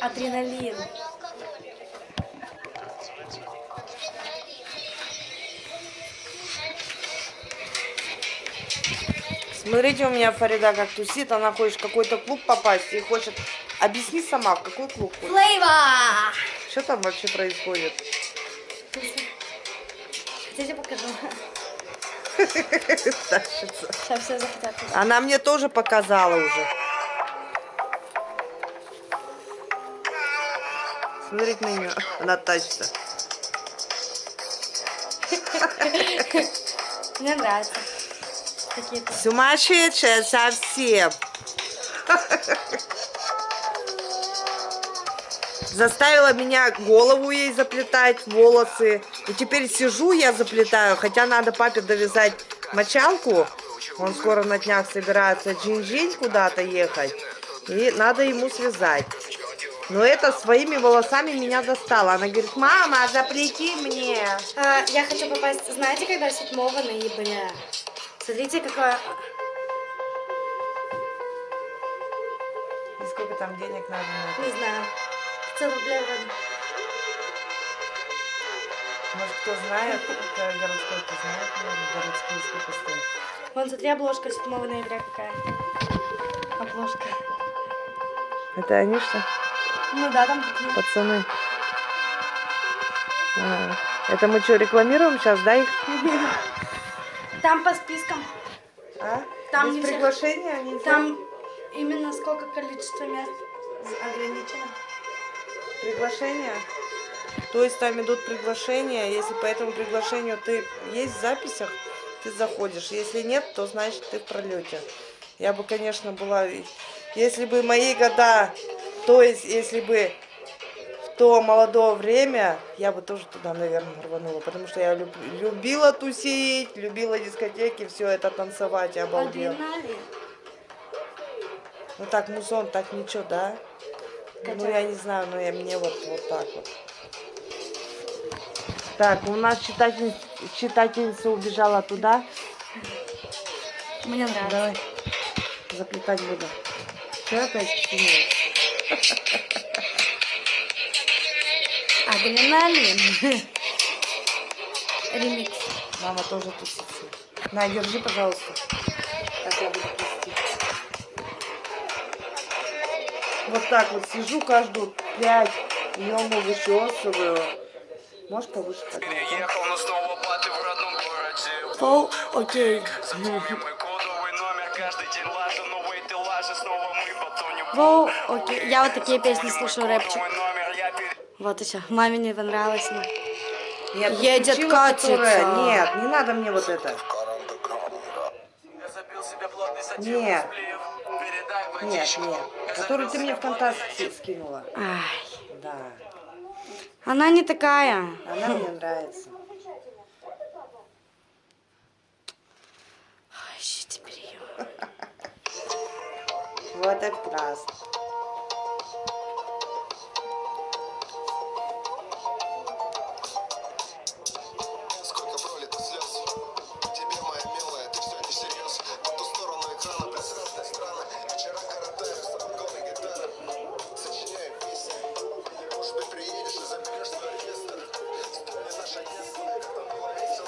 Адреналин. Смотрите, у меня Фарида как тусит, она хочет в какой-то клуб попасть и хочет... Объясни сама, в какой клуб хочешь? Флейва! Что там вообще происходит? Хотите покажу? Сейчас все захотят. Она мне тоже показала уже. Смотрите на нее, она тащится. Мне нравится. Сумасшедшая совсем. Заставила меня голову ей заплетать, волосы. И теперь сижу я заплетаю, хотя надо папе довязать мочалку. Он скоро на днях собирается джинь-джинь куда-то ехать. И надо ему связать. Но это своими волосами меня достала. Она говорит, мама, заплети мне. А, я хочу попасть, знаете, когда 7 ноября? Смотрите, какое... И сколько там денег надо на это? Не знаю. 500 рублей вроде. Может, кто знает, кто городской, кто знает, наверное, городской сколько стоит. Вон, смотри, обложка 7 ноября какая. Обложка. Это они что? Ну да, там такие. Пацаны. А, это мы что, рекламируем сейчас, да, их? Там по спискам. А? Там Без приглашения нельзя? Там именно сколько количество мест ограничено. Приглашения? То есть там идут приглашения, если по этому приглашению ты есть в записях, ты заходишь. Если нет, то значит ты в пролете. Я бы, конечно, была... Если бы мои года, то есть если бы в то молодое время, я бы тоже туда, наверное, рванула. Потому что я люб- любила тусить, любила дискотеки, все это танцевать, я обалдела. Ну так, музон, так ничего, да? Ну, Катя. я не знаю, но я, мне вот, вот так вот. Так, у нас читатель, читательница убежала туда. Мне нравится. Давай, заплетать буду. Что опять? Адреналин. Ремикс. Мама тоже тусится. На, держи, пожалуйста. Так я буду плести. Вот так вот сижу каждую пять, днем вычесываю. Можешь повыше поднять? да? Переехал, но снова баты в родном городе Пол, окей. Воу, окей. Я вот такие песни слушаю, рэпчик. Вот еще. Маме не понравилось. Нет, Едет включила, катится. которая- Нет, не надо мне вот это. Нет. Нет, нет. Забил ты мне себе ВКонтакте скинула. Ай. Да. Она не такая. Она мне нравится. Весело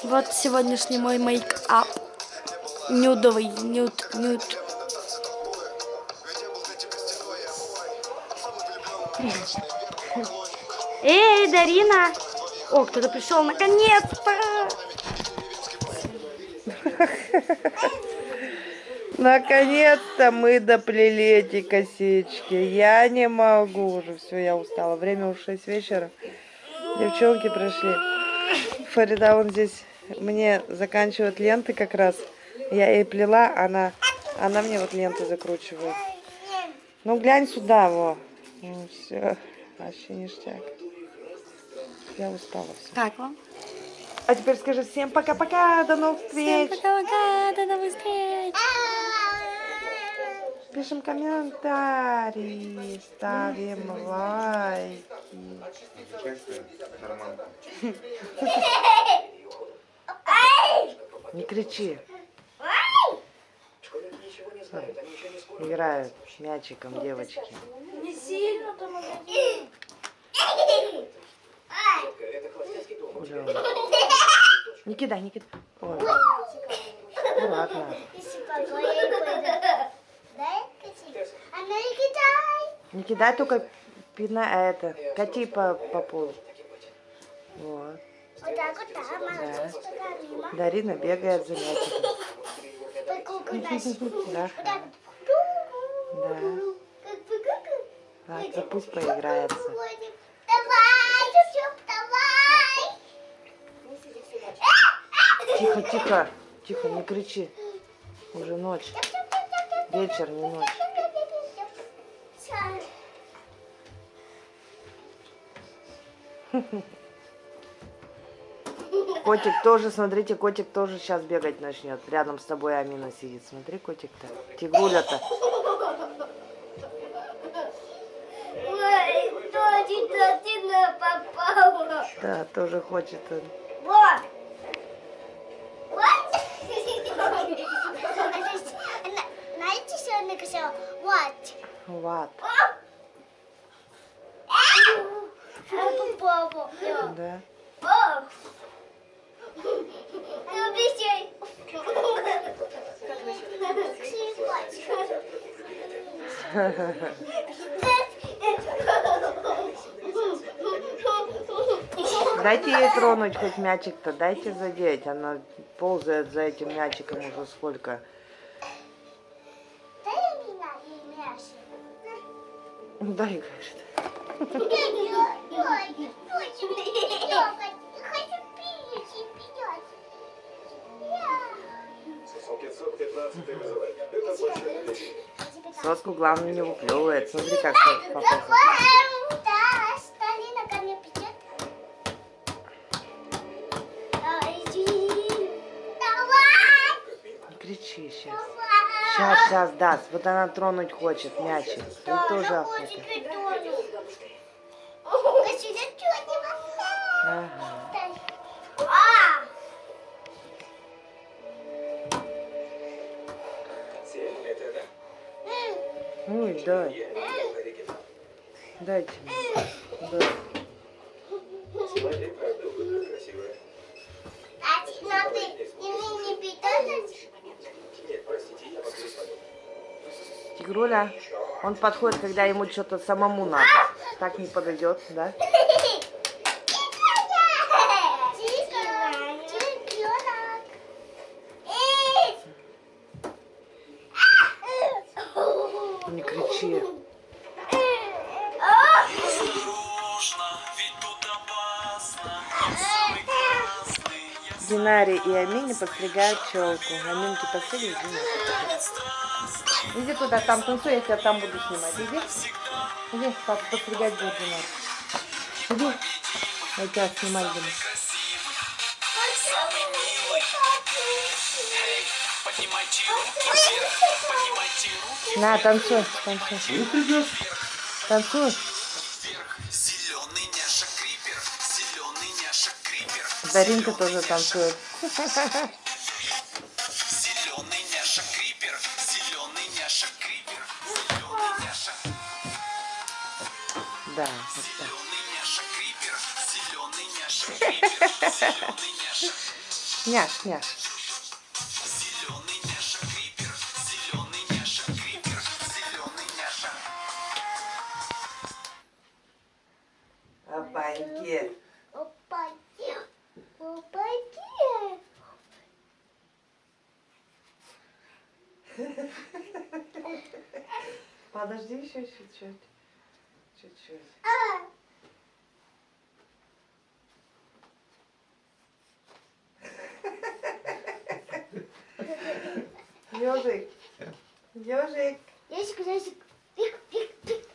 Вот сегодняшний мой мейк-ап. Нюдовый, нюд, нюд. Эй, Дарина! О, кто-то пришел наконец-то! Наконец-то мы доплели эти косички. Я не могу уже. Все, я устала. Время уже 6 вечера. Девчонки пришли. Фарида вон здесь мне заканчивает ленты как раз. Я ей плела, она, она мне вот ленты закручивает. Ну глянь сюда, во. Ну все, вообще ништяк. Я устала все. Как вам? А теперь скажи всем пока-пока, до новых Всем встреч. пока-пока, до новых встреч! Пишем комментарии, ставим лайки. Не кричи. Играют мячиком девочки. сильно там он? Не кидай, не кидай. Ой. Аккуратно. Не кидай. Не только пина, а это, кати по, по полу. Вот. Вот так вот, да, молодец, мимо. Дарина бегает за мячиком. Да. Да. Ладно, пусть поиграется. Тихо, тихо, тихо, не кричи. Уже ночь. Вечер, не ночь. Котик тоже, смотрите, котик тоже сейчас бегать начнет. Рядом с тобой Амина сидит. Смотри, котик-то. Тигруля-то. Попала. Да, тоже хочет. он. Вот. Вот. Знаете, что она сказала? Вот. Вот. Она попала. Да. Ну. Дайте ей тронуть хоть мячик-то, дайте задеть. Она ползает за этим мячиком уже сколько. Дай меня ей мяч. Дай, говорит. Соску главное не выплевывает. Смотри, как! Не кричи сейчас. Сейчас, сейчас даст. Вот она тронуть хочет мячик. Ей тоже охота. Ага. Ой, дай. Дайте мне. Да. Тигруля, он подходит, когда ему что-то самому надо. Так не подойдет, да? И Амине подстригают челку. Аминки подстригли. Иди туда, там танцуй, я тебя там буду снимать. Иди. Иди, папа подстригать будет Динар. Иди. Я тебя снимать буду. На, танцуй, танцуй. Танцуй. Зеленый няша крипер, зеленый няша крипер, Даринка тоже танцует. зеленый няша крипер, зеленый няша крипер, зеленый няша, Да, зеленый няша крипер, зеленый няша крипер, зеленый няша, Няш, няш. Подожди еще чуть-чуть. Чуть-чуть. Ежик. Ежик. Ящик, ящик. Пик, пик, пик.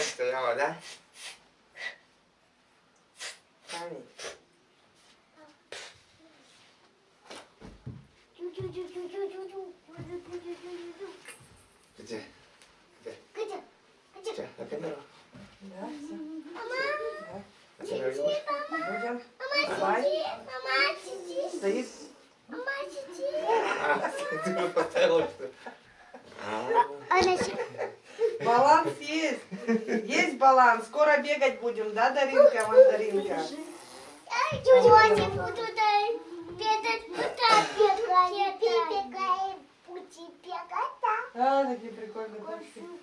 Стояла, да? Где? Где? Где? Где? На камеру. Да, все. Мама! Да. мама. камеру. Мама! Мама, сиди! Мама, сиди! Стоит. Мама, сиди! А, ты бы поставила, что... Она Баланс есть. Есть баланс. Скоро бегать будем, да, Даринка, Мандаринка? Я не буду, дай. А, такие прикольные будем.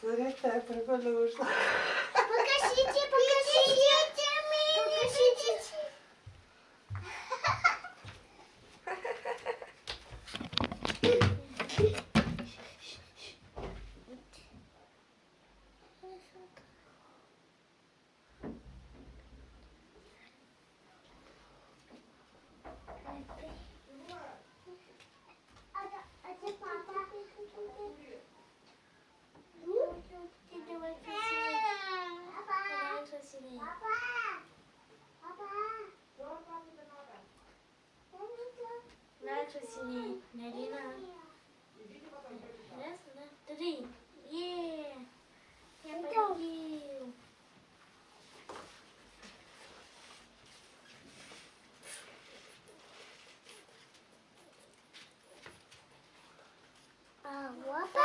Смотри, так прикольно вышло. Покажите, покажите мне. Покажите. А да- а где папа? Ты давай красивее. Давай красивее. Красивее. Нарина. Раз, два, три. Е. Я победил. А вот